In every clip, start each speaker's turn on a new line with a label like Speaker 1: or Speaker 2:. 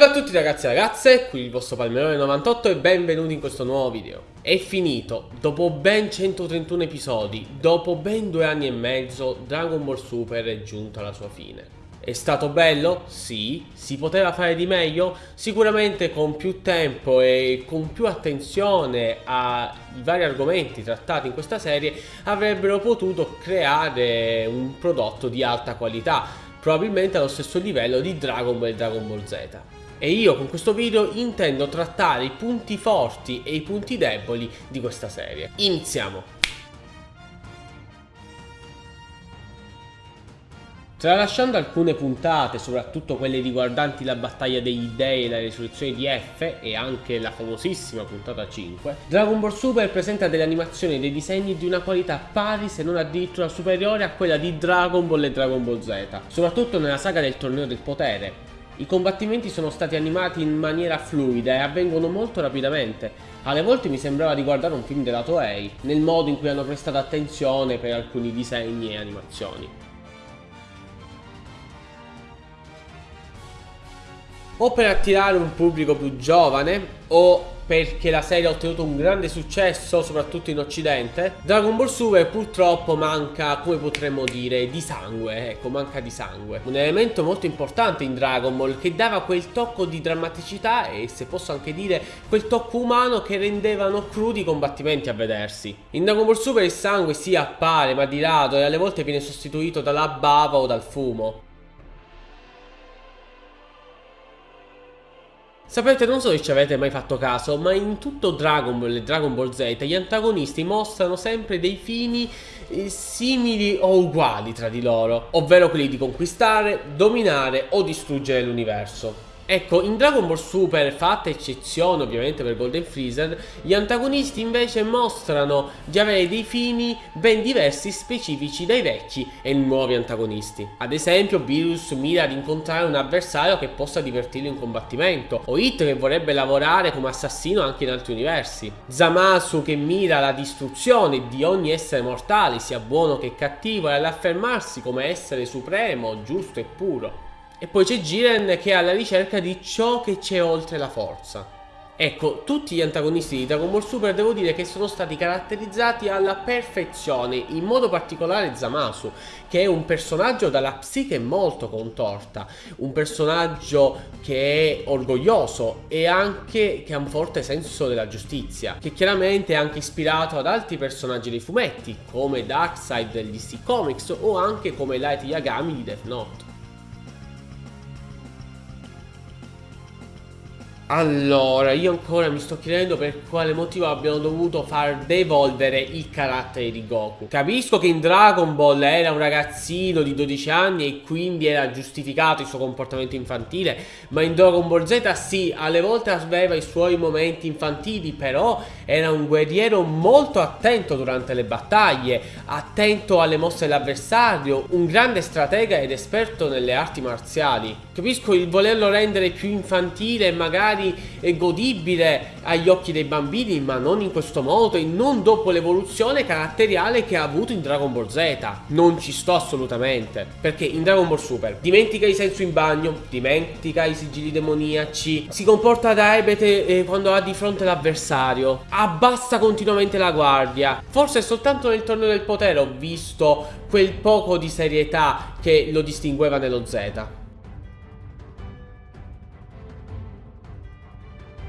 Speaker 1: Salve a tutti ragazzi e ragazze, qui il vostro Palmerone98 e benvenuti in questo nuovo video. È finito, dopo ben 131 episodi, dopo ben due anni e mezzo, Dragon Ball Super è giunto alla sua fine. È stato bello? Sì. Si poteva fare di meglio? Sicuramente con più tempo e con più attenzione ai vari argomenti trattati in questa serie avrebbero potuto creare un prodotto di alta qualità, probabilmente allo stesso livello di Dragon Ball e Dragon Ball Z e io con questo video intendo trattare i punti forti e i punti deboli di questa serie. Iniziamo! Tralasciando alcune puntate, soprattutto quelle riguardanti la battaglia degli dei e la risoluzione di F e anche la famosissima puntata 5, Dragon Ball Super presenta delle animazioni e dei disegni di una qualità pari se non addirittura superiore a quella di Dragon Ball e Dragon Ball Z, soprattutto nella saga del torneo del potere, i combattimenti sono stati animati in maniera fluida e avvengono molto rapidamente. Alle volte mi sembrava di guardare un film della Toei, nel modo in cui hanno prestato attenzione per alcuni disegni e animazioni. O per attirare un pubblico più giovane, o perché la serie ha ottenuto un grande successo soprattutto in occidente. Dragon Ball Super purtroppo manca come potremmo dire di sangue ecco manca di sangue. Un elemento molto importante in Dragon Ball che dava quel tocco di drammaticità e se posso anche dire quel tocco umano che rendevano crudi i combattimenti a vedersi. In Dragon Ball Super il sangue si appare ma di rado e alle volte viene sostituito dalla bava o dal fumo Sapete, non so se ci avete mai fatto caso, ma in tutto Dragon Ball e Dragon Ball Z gli antagonisti mostrano sempre dei fini eh, simili o uguali tra di loro, ovvero quelli di conquistare, dominare o distruggere l'universo. Ecco, in Dragon Ball Super, fatta eccezione ovviamente per Golden Freezer, gli antagonisti invece mostrano di avere dei fini ben diversi specifici dai vecchi e nuovi antagonisti. Ad esempio, Beerus mira ad incontrare un avversario che possa divertirlo in combattimento, o Hit che vorrebbe lavorare come assassino anche in altri universi, Zamasu che mira alla distruzione di ogni essere mortale, sia buono che cattivo, e all'affermarsi come essere supremo, giusto e puro. E poi c'è Jiren che è alla ricerca di ciò che c'è oltre la forza. Ecco, tutti gli antagonisti di Dragon Ball Super devo dire che sono stati caratterizzati alla perfezione, in modo particolare Zamasu, che è un personaggio dalla psiche molto contorta, un personaggio che è orgoglioso e anche che ha un forte senso della giustizia, che chiaramente è anche ispirato ad altri personaggi dei fumetti, come Darkseid degli DC Comics o anche come Light Yagami di Death Note. Allora, io ancora mi sto chiedendo per quale motivo abbiano dovuto far devolvere il carattere di Goku. Capisco che in Dragon Ball era un ragazzino di 12 anni e quindi era giustificato il suo comportamento infantile, ma in Dragon Ball Z sì, alle volte aveva i suoi momenti infantili, però era un guerriero molto attento durante le battaglie, attento alle mosse dell'avversario, un grande stratega ed esperto nelle arti marziali. Capisco il volerlo rendere più infantile e magari godibile agli occhi dei bambini, ma non in questo modo e non dopo l'evoluzione caratteriale che ha avuto in Dragon Ball Z. Non ci sto assolutamente, perché in Dragon Ball Super dimentica i senso in bagno, dimentica i sigilli demoniaci, si comporta da ebete eh, quando ha di fronte l'avversario, abbassa continuamente la guardia. Forse soltanto nel torneo del potere ho visto quel poco di serietà che lo distingueva nello Z.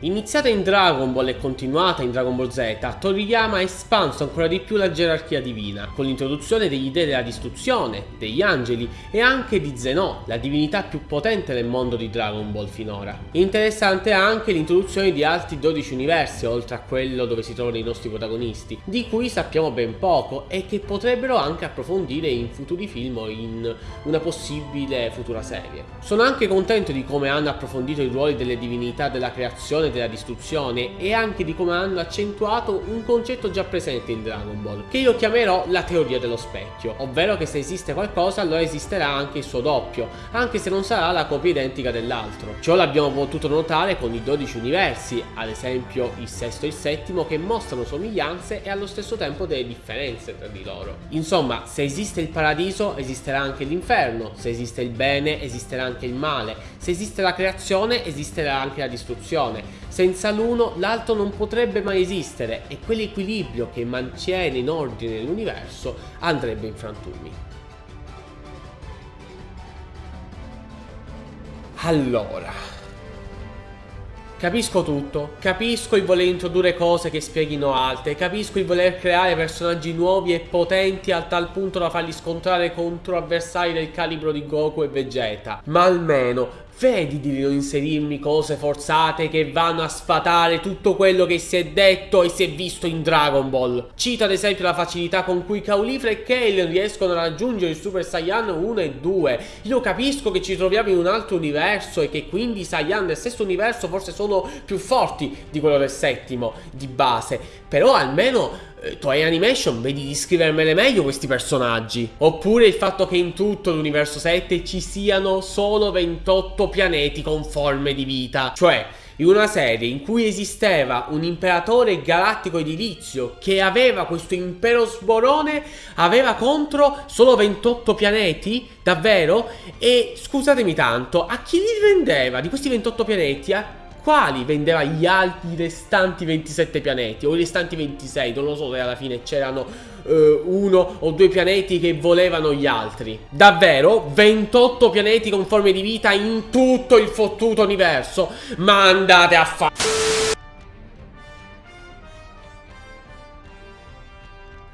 Speaker 1: Iniziata in Dragon Ball e continuata in Dragon Ball Z, Toriyama ha espanso ancora di più la gerarchia divina, con l'introduzione degli dei della distruzione, degli angeli e anche di Zeno, la divinità più potente nel mondo di Dragon Ball finora. Interessante anche l'introduzione di altri 12 universi, oltre a quello dove si trovano i nostri protagonisti, di cui sappiamo ben poco e che potrebbero anche approfondire in futuri film o in una possibile futura serie. Sono anche contento di come hanno approfondito i ruoli delle divinità della creazione della distruzione e anche di come hanno accentuato un concetto già presente in Dragon Ball, che io chiamerò la teoria dello specchio, ovvero che se esiste qualcosa allora esisterà anche il suo doppio, anche se non sarà la copia identica dell'altro. Ciò l'abbiamo potuto notare con i 12 universi, ad esempio il sesto e il settimo, che mostrano somiglianze e allo stesso tempo delle differenze tra di loro. Insomma, se esiste il paradiso esisterà anche l'inferno, se esiste il bene esisterà anche il male, se esiste la creazione esisterà anche la distruzione. Senza l'uno l'altro non potrebbe mai esistere e quell'equilibrio che mantiene in ordine l'universo andrebbe in frantumi. Allora... Capisco tutto, capisco il voler introdurre cose che spieghino altre, capisco il voler creare personaggi nuovi e potenti a tal punto da farli scontrare contro avversari del calibro di Goku e Vegeta, ma almeno Vedi di non inserirmi cose forzate che vanno a sfatare tutto quello che si è detto e si è visto in Dragon Ball. Cito ad esempio la facilità con cui Caulifla e Kale riescono a raggiungere il Super Saiyan 1 e 2. Io capisco che ci troviamo in un altro universo e che quindi i Saiyan del stesso universo forse sono più forti di quello del settimo, di base. Però almeno Toei Animation vedi di scrivermele meglio questi personaggi. Oppure il fatto che in tutto l'universo 7 ci siano solo 28 pianeti con forme di vita. Cioè, in una serie in cui esisteva un imperatore galattico edilizio che aveva questo impero sborone, aveva contro solo 28 pianeti, davvero? E scusatemi tanto, a chi li vendeva di questi 28 pianeti? A quali vendeva gli altri restanti 27 pianeti o i restanti 26, non lo so se alla fine c'erano uh, uno o due pianeti che volevano gli altri. Davvero? 28 pianeti con forme di vita in tutto il fottuto universo? Ma andate a fare...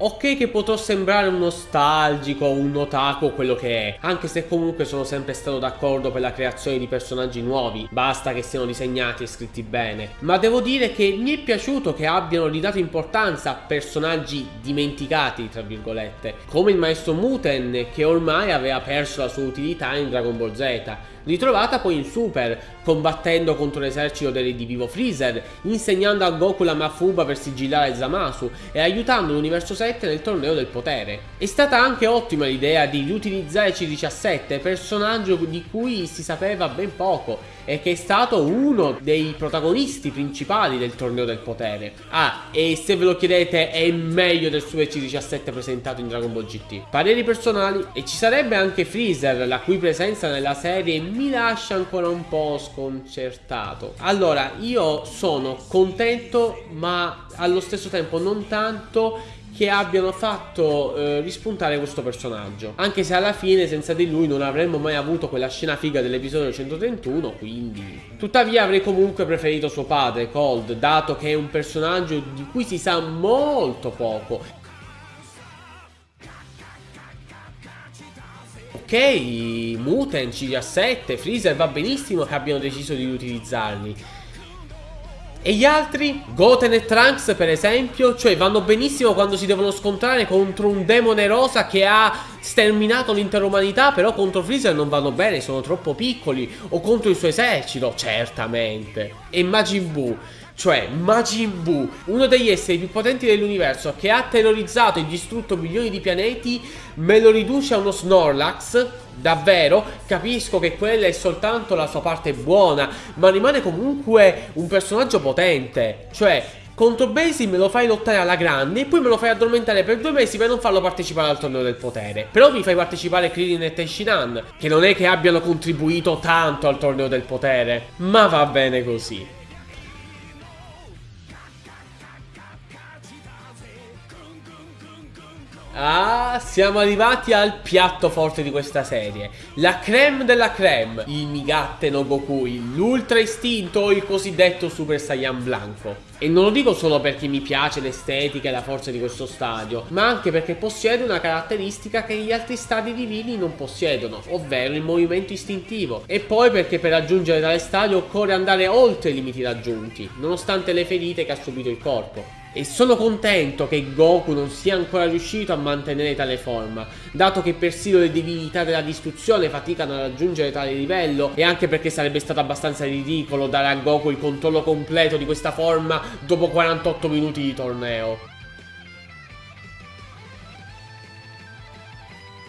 Speaker 1: Ok che potrò sembrare un nostalgico, un otaku, quello che è, anche se comunque sono sempre stato d'accordo per la creazione di personaggi nuovi, basta che siano disegnati e scritti bene. Ma devo dire che mi è piaciuto che abbiano ridato importanza a personaggi dimenticati, tra virgolette, come il maestro Muten che ormai aveva perso la sua utilità in Dragon Ball Z, ritrovata poi in Super, combattendo contro l'esercito di Vivo Freezer, insegnando a Goku la Mafuba per sigillare Zamasu e aiutando l'universo 7 nel torneo del potere. È stata anche ottima l'idea di riutilizzare C17, personaggio di cui si sapeva ben poco e che è stato uno dei protagonisti principali del torneo del potere. Ah, e se ve lo chiedete è meglio del Super C17 presentato in Dragon Ball GT. Pareri personali e ci sarebbe anche Freezer, la cui presenza nella serie mi lascia ancora un po' sconcertato. Allora, io sono contento ma allo stesso tempo non tanto che abbiano fatto eh, rispuntare questo personaggio. Anche se alla fine senza di lui non avremmo mai avuto quella scena figa dell'episodio 131, quindi... Tuttavia avrei comunque preferito suo padre, Cold, dato che è un personaggio di cui si sa molto poco. Ok, Muten, C17, Freezer va benissimo che abbiano deciso di utilizzarli. E gli altri? Goten e Trunks per esempio? Cioè vanno benissimo quando si devono scontrare contro un demone rosa che ha sterminato l'intera umanità Però contro Freezer non vanno bene, sono troppo piccoli. O contro il suo esercito, certamente. E Majin Buu cioè Majin Buu, uno degli esseri più potenti dell'universo che ha terrorizzato e distrutto milioni di pianeti, me lo riduce a uno Snorlax Davvero, capisco che quella è soltanto la sua parte buona, ma rimane comunque un personaggio potente. Cioè, contro Basie me lo fai lottare alla grande e poi me lo fai addormentare per due mesi per non farlo partecipare al torneo del potere. Però mi fai partecipare Krillin e Tenshinhan, che non è che abbiano contribuito tanto al torneo del potere, ma va bene così. Ah, siamo arrivati al piatto forte di questa serie. La creme della creme. Il Migatte no Gokui L'ultra istinto il cosiddetto Super Saiyan Blanco. E non lo dico solo perché mi piace l'estetica e la forza di questo stadio Ma anche perché possiede una caratteristica che gli altri stadi divini non possiedono Ovvero il movimento istintivo. E poi perché per raggiungere tale stadio occorre andare oltre i limiti raggiunti Nonostante le ferite che ha subito il corpo E sono contento che Goku non sia ancora riuscito a mantenere tale forma, dato che persino le divinità della distruzione faticano a raggiungere tale livello e anche perché sarebbe stato abbastanza ridicolo dare a Goku il controllo completo di questa forma dopo 48 minuti di torneo.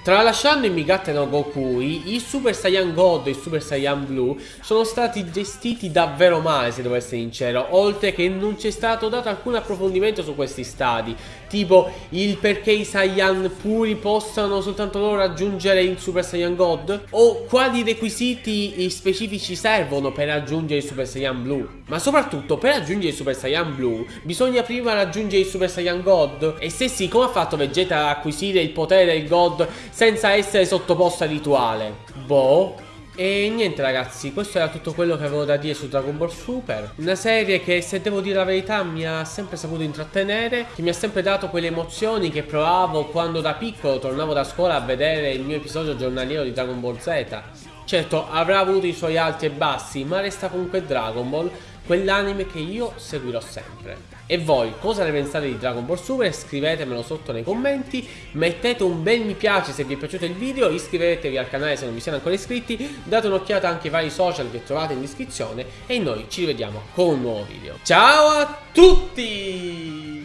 Speaker 1: Tralasciando i Migate no Gokui, i Super Saiyan God e i Super Saiyan Blue sono stati gestiti davvero male se devo essere sincero, oltre che non c'è stato dato alcun approfondimento su questi stadi, tipo il perché i Saiyan puri possano soltanto loro raggiungere il Super Saiyan God, o quali requisiti specifici servono per raggiungere il Super Saiyan Blue. Ma soprattutto per raggiungere il Super Saiyan Blue bisogna prima raggiungere il Super Saiyan God, e se sì, come ha fatto Vegeta ad acquisire il potere del God senza essere sottoposto a rituale. Boh. E niente ragazzi, questo era tutto quello che avevo da dire su Dragon Ball Super Una serie che se devo dire la verità mi ha sempre saputo intrattenere Che mi ha sempre dato quelle emozioni che provavo quando da piccolo tornavo da scuola a vedere il mio episodio giornaliero di Dragon Ball Z Certo avrà avuto i suoi alti e bassi ma resta comunque Dragon Ball quell'anime che io seguirò sempre. E voi cosa ne pensate di Dragon Ball Super? Scrivetemelo sotto nei commenti, mettete un bel mi piace se vi è piaciuto il video, iscrivetevi al canale se non vi siete ancora iscritti, date un'occhiata anche ai vari social che trovate in descrizione e noi ci rivediamo con un nuovo video. Ciao a tutti!